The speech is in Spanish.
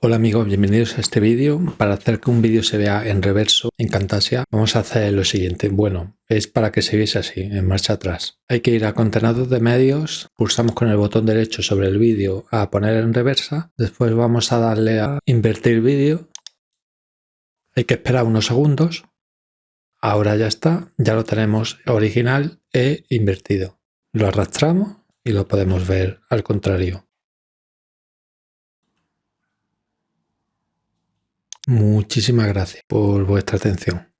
Hola amigos, bienvenidos a este vídeo. Para hacer que un vídeo se vea en reverso en Camtasia vamos a hacer lo siguiente. Bueno, es para que se viese así, en marcha atrás. Hay que ir a contenedor de medios, pulsamos con el botón derecho sobre el vídeo a poner en reversa, después vamos a darle a invertir vídeo. Hay que esperar unos segundos. Ahora ya está, ya lo tenemos original e invertido. Lo arrastramos y lo podemos ver al contrario. Muchísimas gracias por vuestra atención.